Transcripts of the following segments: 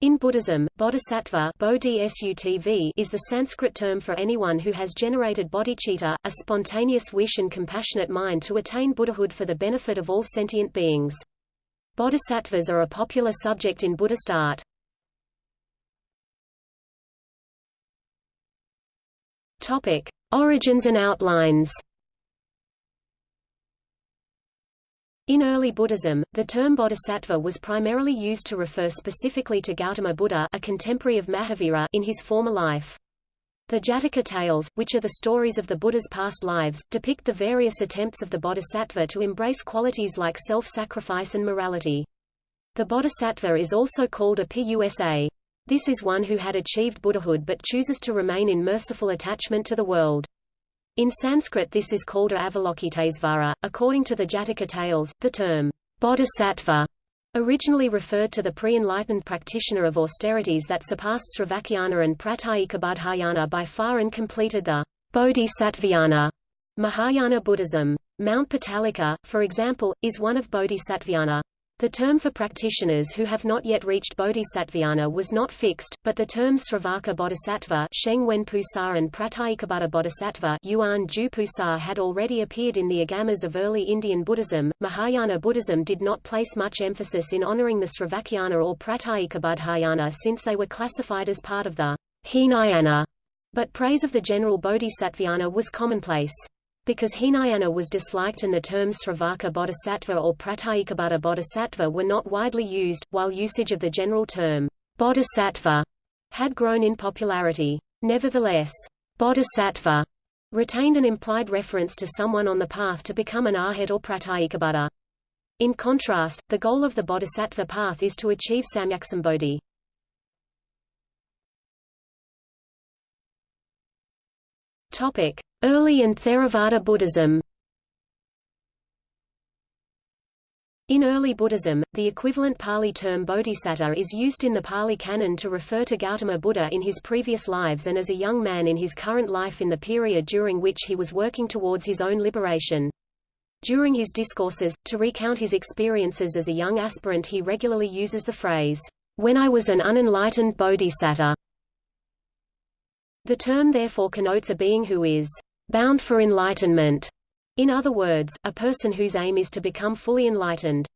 In Buddhism, bodhisattva is the Sanskrit term for anyone who has generated bodhicitta, a spontaneous wish and compassionate mind to attain Buddhahood for the benefit of all sentient beings. Bodhisattvas are a popular subject in Buddhist art. Origins and outlines. In early Buddhism, the term bodhisattva was primarily used to refer specifically to Gautama Buddha a contemporary of Mahavira in his former life. The Jataka tales, which are the stories of the Buddha's past lives, depict the various attempts of the bodhisattva to embrace qualities like self-sacrifice and morality. The bodhisattva is also called a pusa. This is one who had achieved Buddhahood but chooses to remain in merciful attachment to the world. In Sanskrit this is called a Avalokitesvara. According to the Jataka tales, the term bodhisattva originally referred to the pre-enlightened practitioner of austerities that surpassed Sravakayana and Pratyekabuddhayana by far and completed the Bodhisattvayana Mahayana Buddhism. Mount Pitalika, for example, is one of Bodhisattvayana. The term for practitioners who have not yet reached bodhisattvayana was not fixed, but the terms Sravaka bodhisattva Sheng Pusa and Pratyekabuddha bodhisattva Yuan Ju Pusa had already appeared in the agamas of early Indian Buddhism. Mahayana Buddhism did not place much emphasis in honoring the Sravakayana or Pratyekabuddhayana since they were classified as part of the Hinayana, but praise of the general bodhisattvayana was commonplace. Because Hinayana was disliked and the terms Sravaka bodhisattva or Pratyekabuddha bodhisattva were not widely used, while usage of the general term bodhisattva had grown in popularity. Nevertheless, bodhisattva retained an implied reference to someone on the path to become an arhat or Pratyekabuddha. In contrast, the goal of the bodhisattva path is to achieve samyaksambodhi. Early and Theravada Buddhism. In early Buddhism, the equivalent Pali term bodhisatta is used in the Pali Canon to refer to Gautama Buddha in his previous lives and as a young man in his current life in the period during which he was working towards his own liberation. During his discourses, to recount his experiences as a young aspirant he regularly uses the phrase, when I was an unenlightened bodhisatta. The term therefore connotes a being who is bound for enlightenment. In other words, a person whose aim is to become fully enlightened.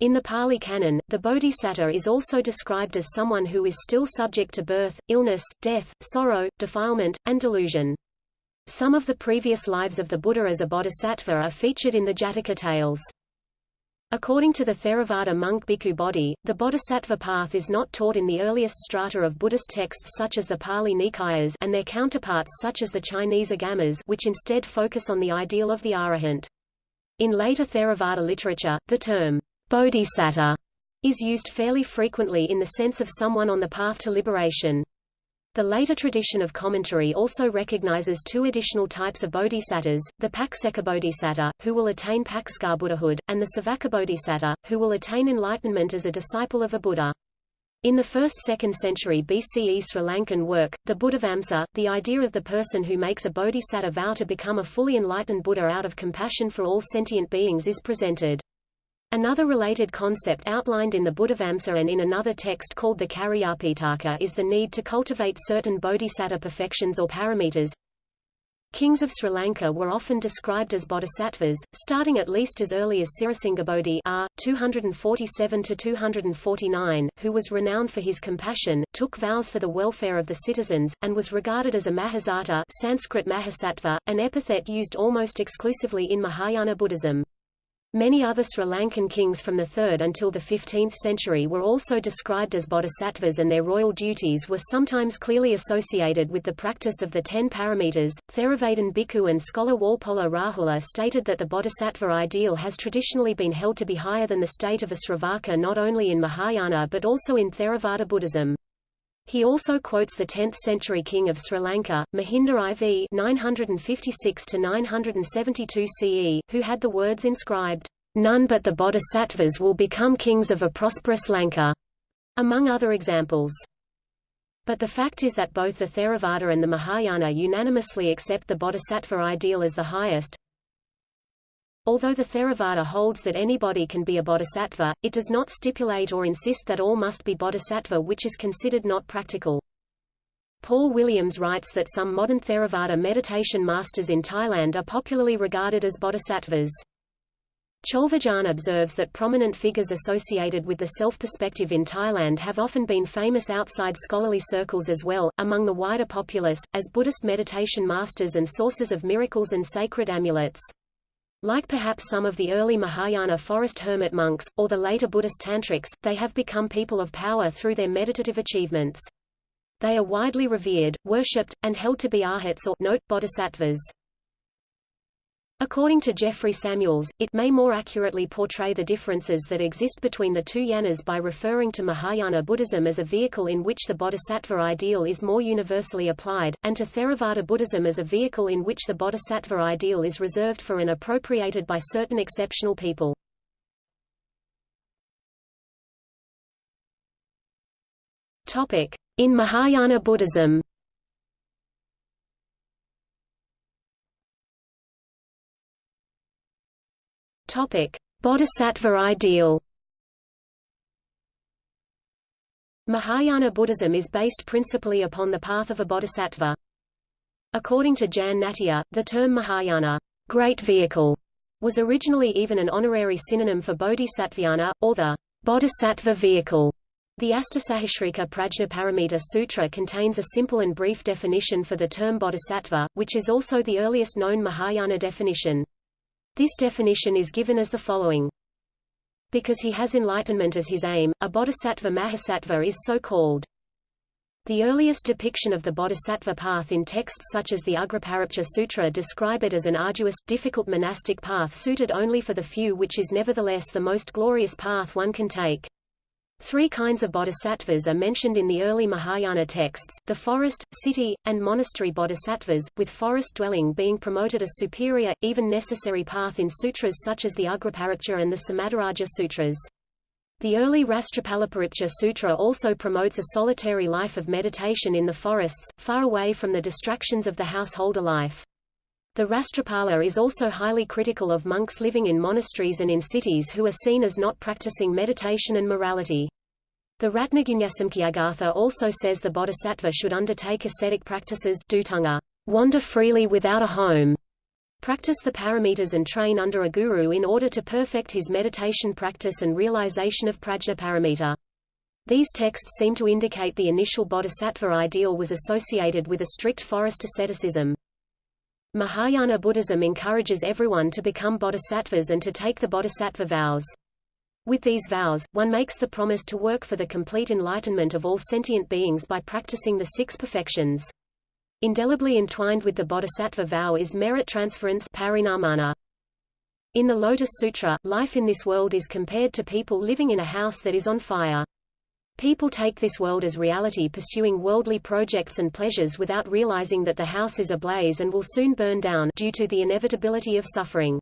In the Pali Canon, the bodhisatta is also described as someone who is still subject to birth, illness, death, sorrow, defilement, and delusion. Some of the previous lives of the Buddha as a bodhisattva are featured in the Jataka tales. According to the Theravada monk Bhikkhu Bodhi, the bodhisattva path is not taught in the earliest strata of Buddhist texts such as the Pali Nikayas and their counterparts such as the Chinese Agamas which instead focus on the ideal of the arahant. In later Theravada literature, the term bodhisatta is used fairly frequently in the sense of someone on the path to liberation. The later tradition of commentary also recognizes two additional types of bodhisattas, the bodhisatta, who will attain Pacceka Buddhahood, and the Savaka bodhisatta, who will attain enlightenment as a disciple of a Buddha. In the 1st–2nd century BCE Sri Lankan work, the Buddhavamsa, the idea of the person who makes a bodhisatta vow to become a fully enlightened Buddha out of compassion for all sentient beings is presented. Another related concept outlined in the Buddhavamsa and in another text called the Cariyapitaka is the need to cultivate certain bodhisattva perfections or parameters. Kings of Sri Lanka were often described as bodhisattvas, starting at least as early as Sirisangabodhi R. 247–249, who was renowned for his compassion, took vows for the welfare of the citizens, and was regarded as a Mahasattva Sanskrit Mahasattva, an epithet used almost exclusively in Mahayana Buddhism. Many other Sri Lankan kings from the 3rd until the 15th century were also described as bodhisattvas and their royal duties were sometimes clearly associated with the practice of the ten paramitas. Theravadin Bhikkhu and scholar Walpola Rahula stated that the bodhisattva ideal has traditionally been held to be higher than the state of a Sravaka not only in Mahayana but also in Theravada Buddhism. He also quotes the 10th-century king of Sri Lanka, Mahinda IV 956–972 CE, who had the words inscribed, "'None but the bodhisattvas will become kings of a prosperous Lanka'", among other examples. But the fact is that both the Theravada and the Mahayana unanimously accept the bodhisattva ideal as the highest, Although the Theravada holds that anybody can be a bodhisattva, it does not stipulate or insist that all must be bodhisattva which is considered not practical. Paul Williams writes that some modern Theravada meditation masters in Thailand are popularly regarded as bodhisattvas. Cholvijarn observes that prominent figures associated with the self-perspective in Thailand have often been famous outside scholarly circles as well, among the wider populace, as Buddhist meditation masters and sources of miracles and sacred amulets. Like perhaps some of the early Mahayana forest hermit monks, or the later Buddhist tantrics, they have become people of power through their meditative achievements. They are widely revered, worshipped, and held to be arhats or note, bodhisattvas. According to Jeffrey Samuels, it may more accurately portray the differences that exist between the two yanas by referring to Mahayana Buddhism as a vehicle in which the bodhisattva ideal is more universally applied, and to Theravada Buddhism as a vehicle in which the bodhisattva ideal is reserved for and appropriated by certain exceptional people. In Mahayana Buddhism Bodhisattva ideal. Mahayana Buddhism is based principally upon the path of a bodhisattva. According to Jan Nattier, the term Mahayana, great vehicle, was originally even an honorary synonym for Bodhisattvayana, or the bodhisattva vehicle. The Astasahasrika Prajnaparamita Sutra contains a simple and brief definition for the term bodhisattva, which is also the earliest known Mahayana definition. This definition is given as the following. Because he has enlightenment as his aim, a bodhisattva mahasattva is so called. The earliest depiction of the bodhisattva path in texts such as the Ugraparipcha Sutra describe it as an arduous, difficult monastic path suited only for the few which is nevertheless the most glorious path one can take. Three kinds of bodhisattvas are mentioned in the early Mahayana texts, the forest, city, and monastery bodhisattvas, with forest dwelling being promoted a superior, even necessary path in sutras such as the Ugraparipcha and the Samadhiraja Sutras. The early Rastrapalaparipcha Sutra also promotes a solitary life of meditation in the forests, far away from the distractions of the householder life. The Rastrapala is also highly critical of monks living in monasteries and in cities who are seen as not practicing meditation and morality. The Ratnagunyasamkhyagatha also says the bodhisattva should undertake ascetic practices dhutanga, wander freely without a home, practice the paramitas and train under a guru in order to perfect his meditation practice and realization of prajnaparamita. These texts seem to indicate the initial bodhisattva ideal was associated with a strict forest asceticism. Mahayana Buddhism encourages everyone to become bodhisattvas and to take the bodhisattva vows. With these vows, one makes the promise to work for the complete enlightenment of all sentient beings by practicing the six perfections. Indelibly entwined with the bodhisattva vow is merit transference parinamana. In the Lotus Sutra, life in this world is compared to people living in a house that is on fire. People take this world as reality pursuing worldly projects and pleasures without realizing that the house is ablaze and will soon burn down due to the inevitability of suffering.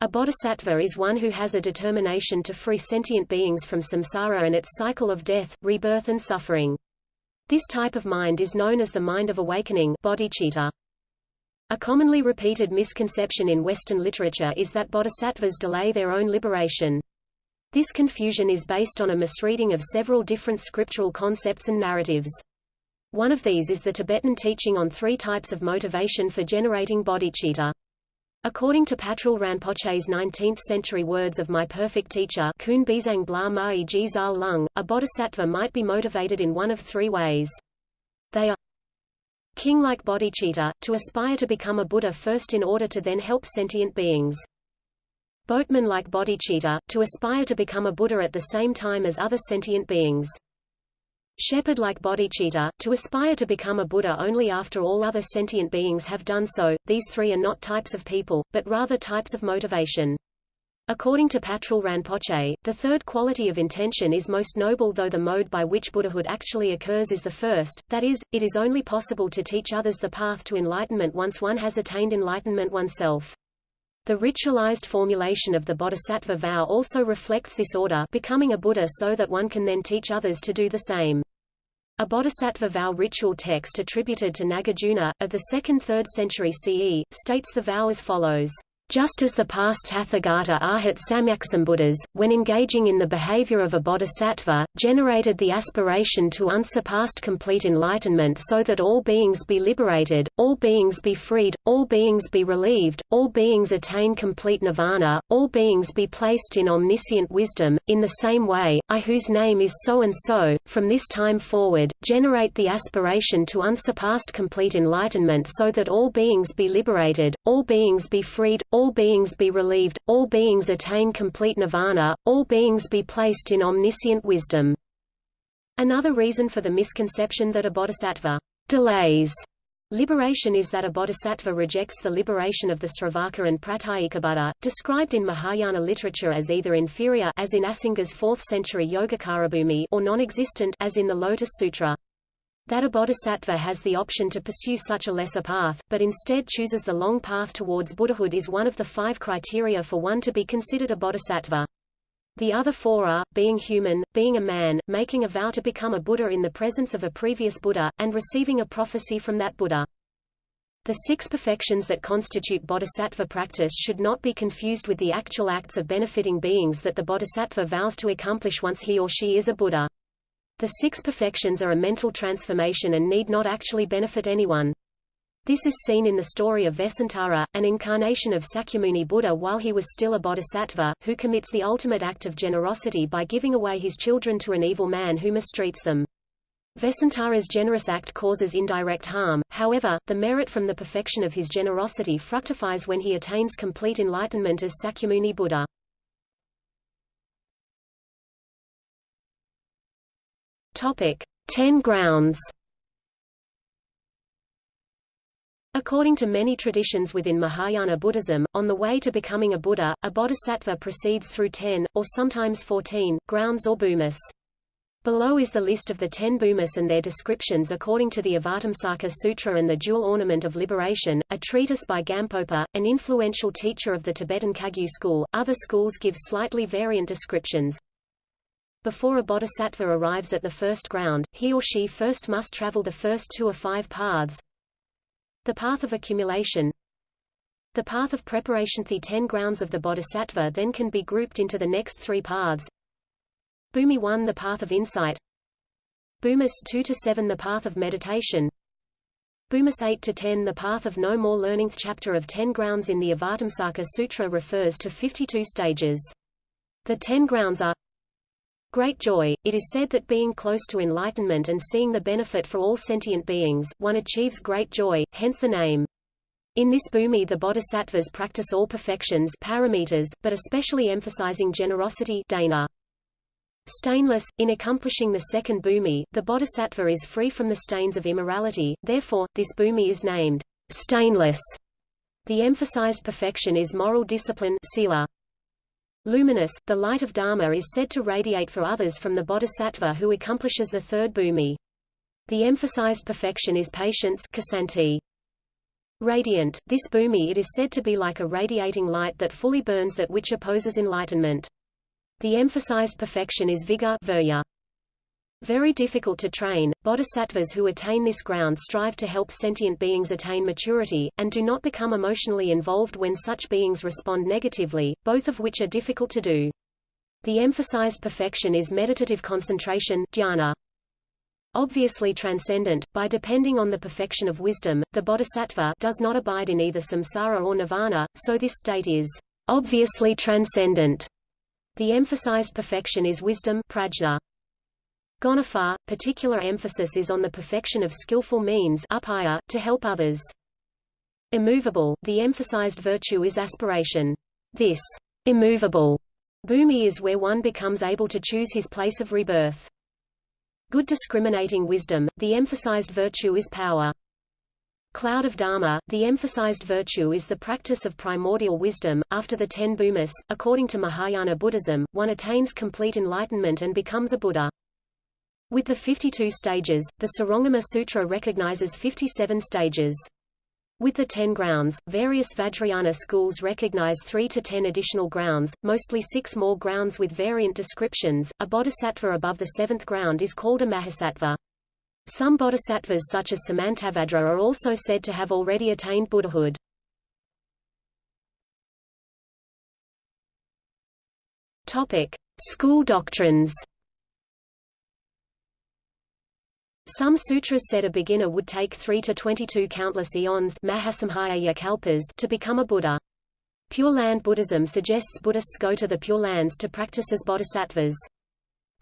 A bodhisattva is one who has a determination to free sentient beings from samsara and its cycle of death, rebirth and suffering. This type of mind is known as the mind of awakening bodhicitta. A commonly repeated misconception in Western literature is that bodhisattvas delay their own liberation. This confusion is based on a misreading of several different scriptural concepts and narratives. One of these is the Tibetan teaching on three types of motivation for generating bodhicitta. According to Patrul Rinpoche's 19th-century words of My Perfect Teacher Kun Bizang Bla Mai Ji Zal Lung, a bodhisattva might be motivated in one of three ways. They are king-like bodhicitta, to aspire to become a Buddha first in order to then help sentient beings. Boatman like bodhicitta, to aspire to become a Buddha at the same time as other sentient beings. Shepherd like bodhicitta, to aspire to become a Buddha only after all other sentient beings have done so. These three are not types of people, but rather types of motivation. According to Patrul Rinpoche, the third quality of intention is most noble though the mode by which Buddhahood actually occurs is the first, that is, it is only possible to teach others the path to enlightenment once one has attained enlightenment oneself. The ritualized formulation of the bodhisattva vow also reflects this order becoming a Buddha so that one can then teach others to do the same. A bodhisattva vow ritual text attributed to Nagarjuna, of the 2nd–3rd century CE, states the vow as follows. Just as the past Tathagata Arhat Samyaksambuddhas, when engaging in the behavior of a bodhisattva, generated the aspiration to unsurpassed complete enlightenment so that all beings be liberated, all beings be freed, all beings be relieved, all beings attain complete nirvana, all beings be placed in omniscient wisdom, in the same way, I whose name is so and so, from this time forward, generate the aspiration to unsurpassed complete enlightenment so that all beings be liberated, all beings be freed, all beings be relieved, all beings attain complete nirvana, all beings be placed in omniscient wisdom. Another reason for the misconception that a bodhisattva delays liberation is that a bodhisattva rejects the liberation of the Sravaka and Pratyekabuddha, described in Mahayana literature as either inferior as in Asanga's 4th century Yogacarabhumi or non-existent as in the Lotus Sutra that a bodhisattva has the option to pursue such a lesser path, but instead chooses the long path towards Buddhahood is one of the five criteria for one to be considered a bodhisattva. The other four are, being human, being a man, making a vow to become a Buddha in the presence of a previous Buddha, and receiving a prophecy from that Buddha. The six perfections that constitute bodhisattva practice should not be confused with the actual acts of benefiting beings that the bodhisattva vows to accomplish once he or she is a Buddha. The six perfections are a mental transformation and need not actually benefit anyone. This is seen in the story of Vessantara, an incarnation of Sakyamuni Buddha while he was still a bodhisattva, who commits the ultimate act of generosity by giving away his children to an evil man who mistreats them. Vessantara's generous act causes indirect harm, however, the merit from the perfection of his generosity fructifies when he attains complete enlightenment as Sakyamuni Buddha. Topic: Ten grounds. According to many traditions within Mahayana Buddhism, on the way to becoming a Buddha, a bodhisattva proceeds through ten, or sometimes fourteen, grounds or bhumis. Below is the list of the ten bhumis and their descriptions according to the Avatamsaka Sutra and the Jewel Ornament of Liberation, a treatise by Gampopa, an influential teacher of the Tibetan Kagyu school. Other schools give slightly variant descriptions. Before a bodhisattva arrives at the first ground, he or she first must travel the first two or five paths. The path of accumulation The path of preparation The ten grounds of the bodhisattva then can be grouped into the next three paths. Bhumi 1 The path of insight Bhumis 2 to 7 The path of meditation Bhumis 8 to 10 The path of no more learning chapter of 10 grounds in the Avatamsaka Sutra refers to 52 stages. The ten grounds are Great joy. It is said that being close to enlightenment and seeing the benefit for all sentient beings, one achieves great joy, hence the name. In this bhumi the bodhisattvas practice all perfections paramitas, but especially emphasizing generosity dana. Stainless, in accomplishing the second bhumi, the bodhisattva is free from the stains of immorality, therefore, this bhumi is named stainless. The emphasized perfection is moral discipline sila. Luminous, the light of Dharma is said to radiate for others from the bodhisattva who accomplishes the third bhumi. The emphasized perfection is patience ksanti. Radiant, this bhumi it is said to be like a radiating light that fully burns that which opposes enlightenment. The emphasized perfection is vigor. Very difficult to train, bodhisattvas who attain this ground strive to help sentient beings attain maturity, and do not become emotionally involved when such beings respond negatively, both of which are difficult to do. The emphasized perfection is meditative concentration jhana. Obviously transcendent, by depending on the perfection of wisdom, the bodhisattva does not abide in either samsara or nirvana, so this state is obviously transcendent. The emphasized perfection is wisdom prajna. Gone afar, particular emphasis is on the perfection of skillful means to help others. Immovable, the emphasized virtue is aspiration. This immovable bhumi is where one becomes able to choose his place of rebirth. Good discriminating wisdom, the emphasized virtue is power. Cloud of Dharma, the emphasized virtue is the practice of primordial wisdom. After the ten bhumis, according to Mahayana Buddhism, one attains complete enlightenment and becomes a Buddha. With the 52 stages, the Surangama Sutra recognizes 57 stages. With the 10 grounds, various Vajrayana schools recognize 3 to 10 additional grounds, mostly 6 more grounds with variant descriptions. A bodhisattva above the seventh ground is called a mahasattva. Some bodhisattvas such as Samantabhadra are also said to have already attained Buddhahood. Topic: School doctrines. Some sutras said a beginner would take 3 to 22 countless eons to become a Buddha. Pure Land Buddhism suggests Buddhists go to the Pure Lands to practice as bodhisattvas.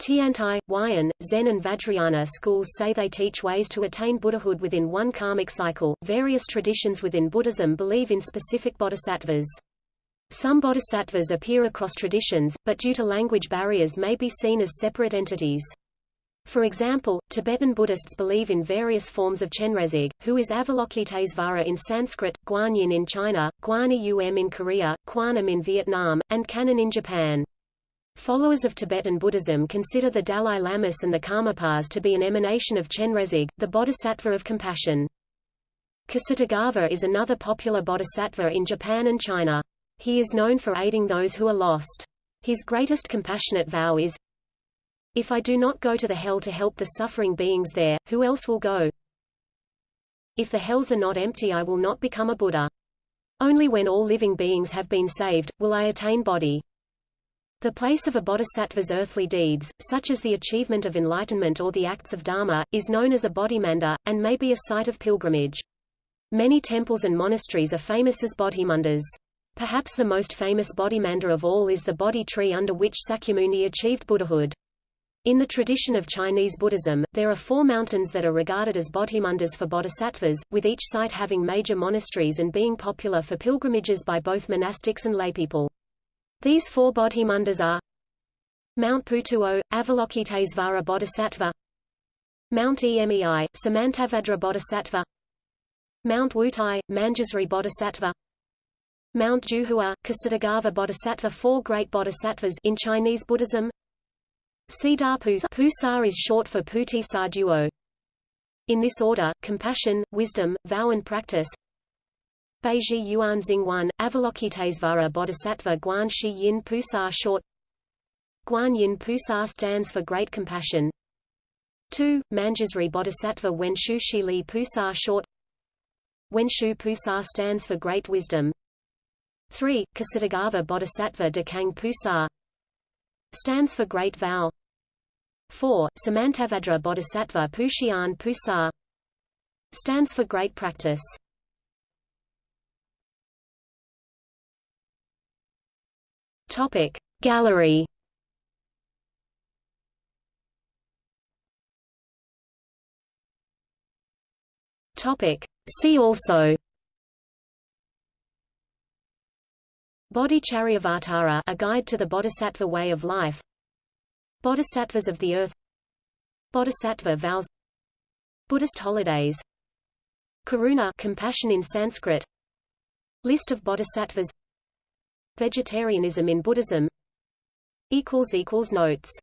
Tiantai, Huayan, Zen and Vajrayana schools say they teach ways to attain Buddhahood within one karmic cycle. Various traditions within Buddhism believe in specific bodhisattvas. Some bodhisattvas appear across traditions, but due to language barriers may be seen as separate entities. For example, Tibetan Buddhists believe in various forms of Chenrezig, who is Avalokitesvara in Sanskrit, Guanyin in China, Guanyi Um in Korea, Quanam in Vietnam, and Kannon in Japan. Followers of Tibetan Buddhism consider the Dalai Lamas and the Karmapas to be an emanation of Chenrezig, the bodhisattva of compassion. Ksitigarbha is another popular bodhisattva in Japan and China. He is known for aiding those who are lost. His greatest compassionate vow is, if I do not go to the hell to help the suffering beings there, who else will go? If the hells are not empty I will not become a Buddha. Only when all living beings have been saved, will I attain bodhi. The place of a bodhisattva's earthly deeds, such as the achievement of enlightenment or the acts of dharma, is known as a bodhimanda, and may be a site of pilgrimage. Many temples and monasteries are famous as bodhimandas. Perhaps the most famous bodhimanda of all is the Bodhi tree under which Sakyamuni achieved Buddhahood. In the tradition of Chinese Buddhism, there are four mountains that are regarded as bodhimandas for bodhisattvas, with each site having major monasteries and being popular for pilgrimages by both monastics and laypeople. These four bodhimandas are Mount Putuo, Avalokitesvara Bodhisattva Mount Emei, Samantabhadra Bodhisattva Mount Wutai, Manjusri Bodhisattva Mount Jiuhua, Ksitigarbha Bodhisattva Four great bodhisattvas in Chinese Buddhism Siddha Pusa is short for Puti Duo. In this order, compassion, wisdom, vow and practice Beiji Yuan Xing Avalokitesvara Bodhisattva Guan Shi Yin Pusa short Guan Yin Pusa stands for great compassion 2. Manjusri Bodhisattva Wen Shu Shi Li Pusa short Wen Shu Pusa stands for great wisdom 3. Ksitigarbha Bodhisattva Dekang Pusa stands for Great Vow. 4. Samantabhadra Bodhisattva Puxian Pusa stands for Great Practice. Topic Gallery Topic See also Bodhicharyavatara A Guide to the Bodhisattva Way of Life. Bodhisattvas of the Earth. Bodhisattva Vows. Buddhist Holidays. Karuna compassion in Sanskrit. List of Bodhisattvas. Vegetarianism in Buddhism. Notes